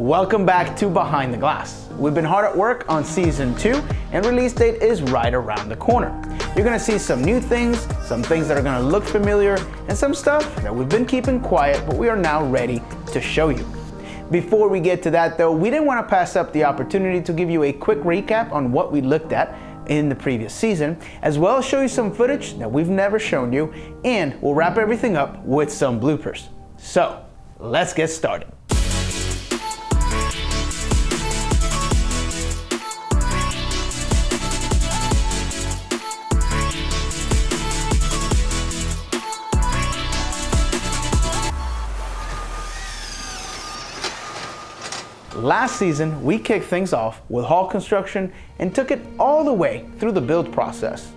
Welcome back to Behind the Glass. We've been hard at work on season two and release date is right around the corner. You're gonna see some new things, some things that are gonna look familiar, and some stuff that we've been keeping quiet, but we are now ready to show you. Before we get to that though, we didn't wanna pass up the opportunity to give you a quick recap on what we looked at in the previous season, as well as show you some footage that we've never shown you, and we'll wrap everything up with some bloopers. So, let's get started. Last season, we kicked things off with hull construction and took it all the way through the build process.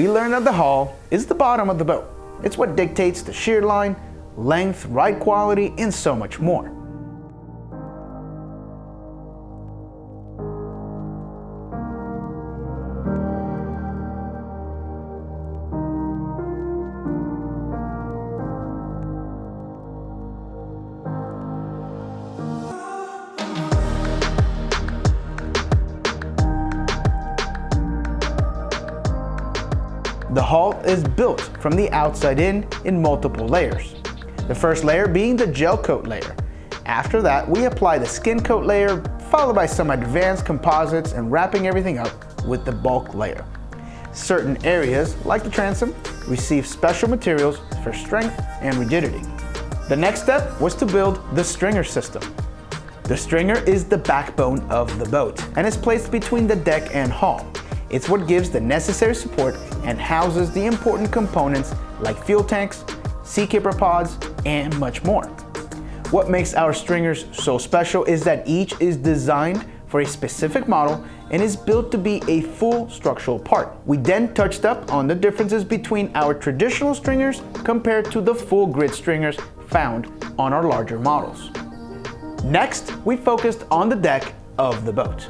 We learned that the hull is the bottom of the boat. It's what dictates the shear line, length, ride quality, and so much more. The hull is built from the outside in in multiple layers. The first layer being the gel coat layer. After that, we apply the skin coat layer, followed by some advanced composites and wrapping everything up with the bulk layer. Certain areas, like the transom, receive special materials for strength and rigidity. The next step was to build the stringer system. The stringer is the backbone of the boat and is placed between the deck and hull. It's what gives the necessary support and houses the important components like fuel tanks, seakeeper pods, and much more. What makes our stringers so special is that each is designed for a specific model and is built to be a full structural part. We then touched up on the differences between our traditional stringers compared to the full grid stringers found on our larger models. Next, we focused on the deck of the boat.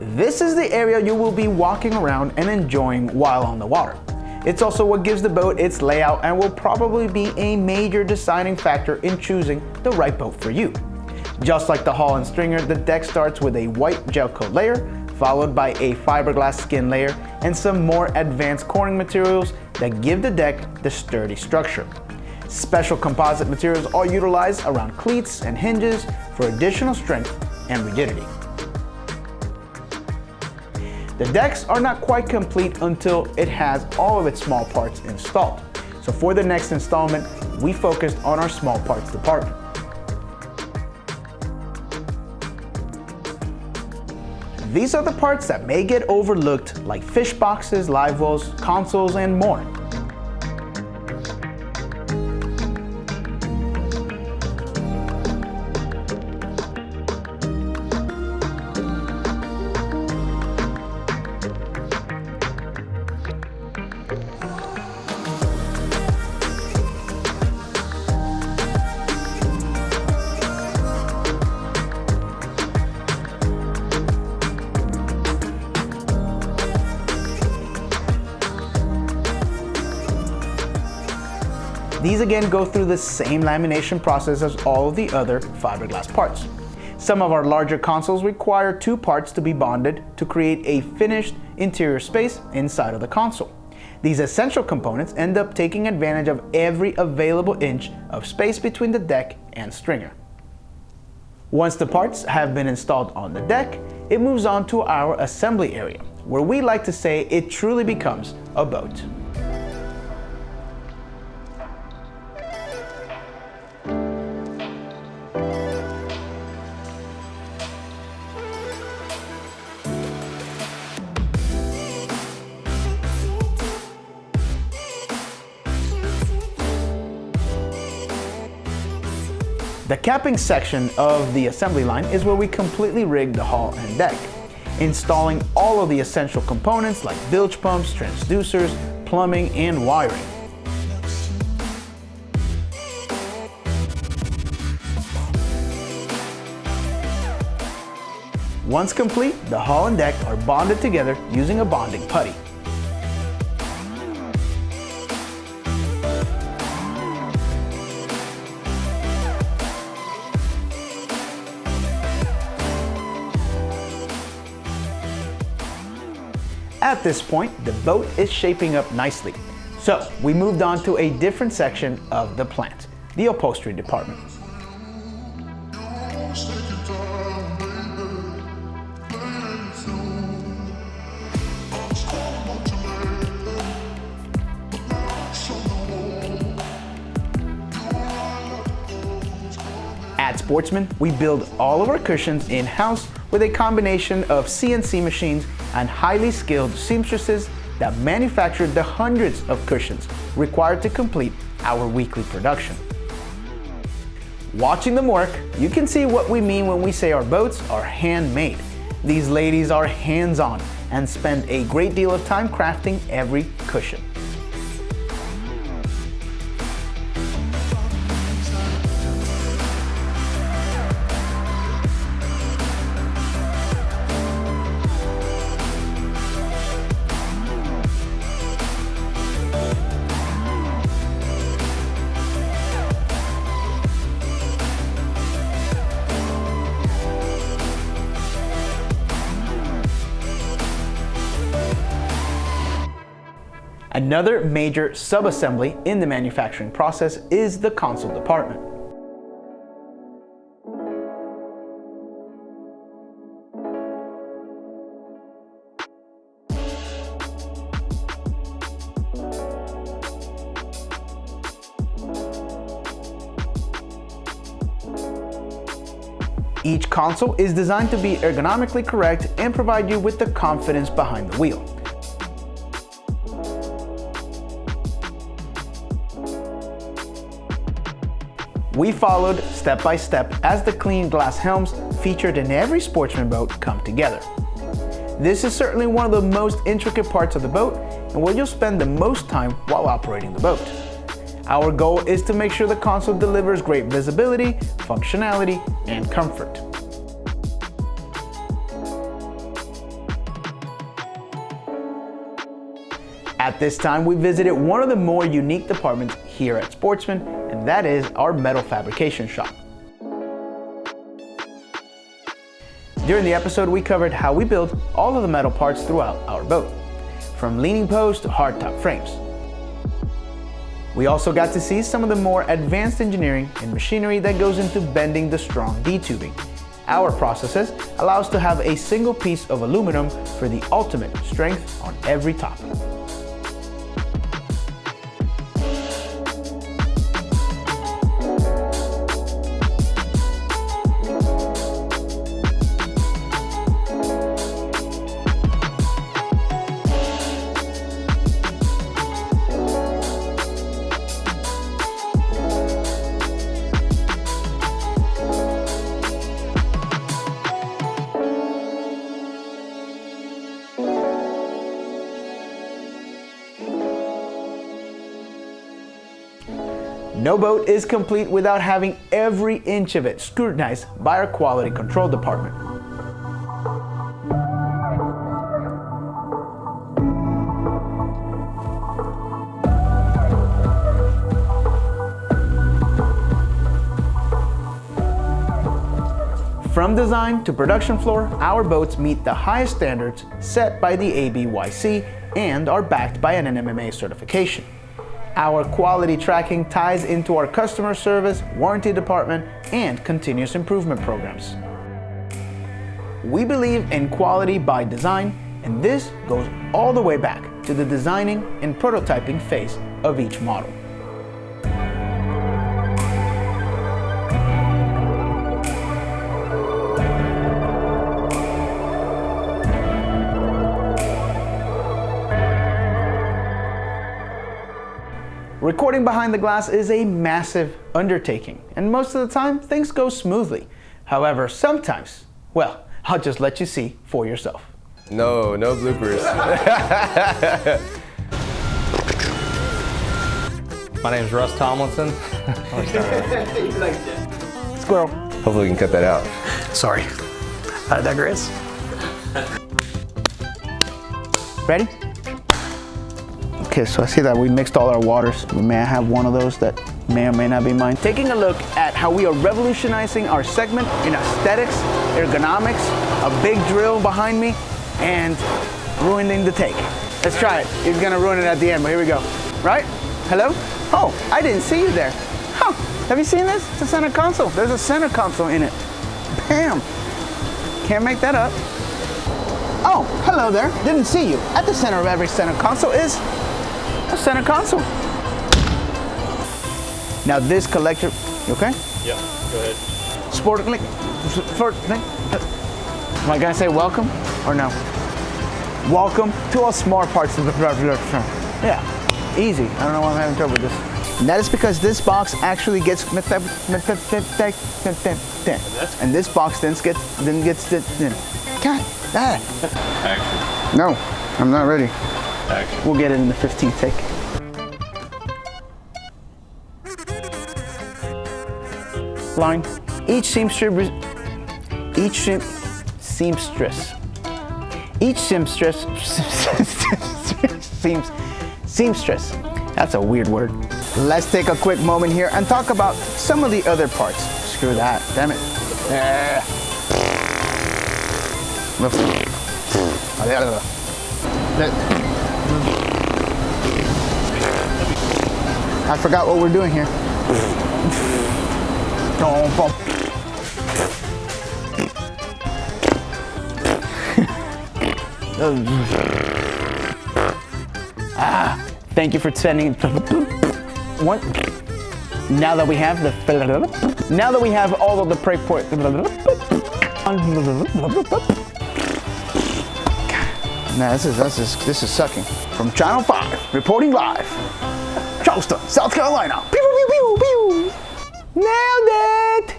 This is the area you will be walking around and enjoying while on the water. It's also what gives the boat its layout and will probably be a major deciding factor in choosing the right boat for you. Just like the hull and stringer, the deck starts with a white gel coat layer, followed by a fiberglass skin layer and some more advanced coring materials that give the deck the sturdy structure. Special composite materials are utilized around cleats and hinges for additional strength and rigidity. The decks are not quite complete until it has all of its small parts installed. So for the next installment, we focused on our small parts department. These are the parts that may get overlooked like fish boxes, live wells, consoles, and more. These again go through the same lamination process as all of the other fiberglass parts. Some of our larger consoles require two parts to be bonded to create a finished interior space inside of the console. These essential components end up taking advantage of every available inch of space between the deck and stringer. Once the parts have been installed on the deck, it moves on to our assembly area, where we like to say it truly becomes a boat. The capping section of the assembly line is where we completely rig the hull and deck, installing all of the essential components like bilge pumps, transducers, plumbing, and wiring. Once complete, the hull and deck are bonded together using a bonding putty. At this point, the boat is shaping up nicely. So we moved on to a different section of the plant, the upholstery department. At Sportsman, we build all of our cushions in-house with a combination of CNC machines and highly skilled seamstresses that manufactured the hundreds of cushions required to complete our weekly production. Watching them work, you can see what we mean when we say our boats are handmade. These ladies are hands-on and spend a great deal of time crafting every cushion. Another major sub-assembly in the manufacturing process is the console department. Each console is designed to be ergonomically correct and provide you with the confidence behind the wheel. We followed step by step as the clean glass helms featured in every sportsman boat come together. This is certainly one of the most intricate parts of the boat and where you'll spend the most time while operating the boat. Our goal is to make sure the console delivers great visibility, functionality, and comfort. At this time, we visited one of the more unique departments here at Sportsman, and that is our metal fabrication shop. During the episode, we covered how we build all of the metal parts throughout our boat, from leaning posts to hardtop frames. We also got to see some of the more advanced engineering and machinery that goes into bending the strong D-tubing. Our processes allow us to have a single piece of aluminum for the ultimate strength on every top. No boat is complete without having every inch of it scrutinized by our quality control department. From design to production floor, our boats meet the highest standards set by the ABYC and are backed by an NMMA certification. Our quality tracking ties into our customer service, warranty department, and continuous improvement programs. We believe in quality by design, and this goes all the way back to the designing and prototyping phase of each model. Recording behind the glass is a massive undertaking, and most of the time things go smoothly. However, sometimes, well, I'll just let you see for yourself. No, no bloopers. My name is Russ Tomlinson. Squirrel. Hopefully we can cut that out. Sorry, I digress. Ready? Okay, so I see that we mixed all our waters. May I have one of those that may or may not be mine? Taking a look at how we are revolutionizing our segment in aesthetics, ergonomics, a big drill behind me, and ruining the take. Let's try it. He's gonna ruin it at the end, but here we go. Right? Hello? Oh, I didn't see you there. Huh, have you seen this? It's a center console. There's a center console in it. Bam! Can't make that up. Oh, hello there. Didn't see you. At the center of every center console is center console. Now this collector, you okay? Yeah, go ahead. Sportingly, sportingly. Am I gonna say welcome or no? Welcome to all smart parts of the production. Yeah, easy. I don't know why I'm having trouble with this. And that is because this box actually gets and this box then gets then gets God, ah. Action. No, I'm not ready. We'll get it in the 15th take. Line. Each seamstress, each seam, seamstress, each seamstress, seams, seamstress. That's a weird word. Let's take a quick moment here and talk about some of the other parts. Screw that, damn it. Yeah. I forgot what we're doing here. ah, thank you for spending. What? Now that we have the, now that we have all of the prey port. Nah, this is this is this is sucking. From Channel 5, reporting live. Charleston, South Carolina. Pew, pew, pew, pew. Nailed it!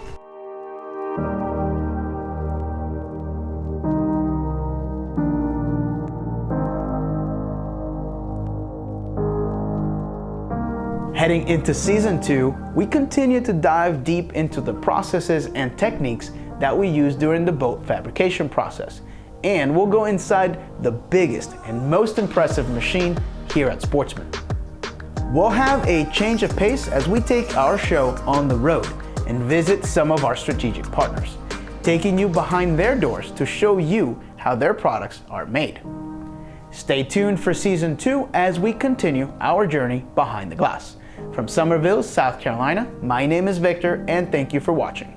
Heading into season two, we continue to dive deep into the processes and techniques that we use during the boat fabrication process. And we'll go inside the biggest and most impressive machine here at Sportsman. We'll have a change of pace as we take our show on the road and visit some of our strategic partners, taking you behind their doors to show you how their products are made. Stay tuned for season two as we continue our journey behind the glass. From Summerville, South Carolina, my name is Victor and thank you for watching.